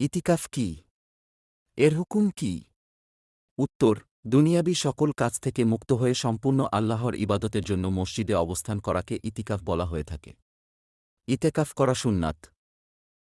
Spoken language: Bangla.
ইতিকাফ কি? এর হুকুম কি? উত্তর, দুনিয়াবি সকল কাজ থেকে মুক্ত হয়ে সম্পূর্ণ আল্লাহর ইবাদতের জন্য মসজিদে অবস্থান করাকে ইতিকাফ বলা হয়ে থাকে। ইতেকাফ করা সুন্নাত।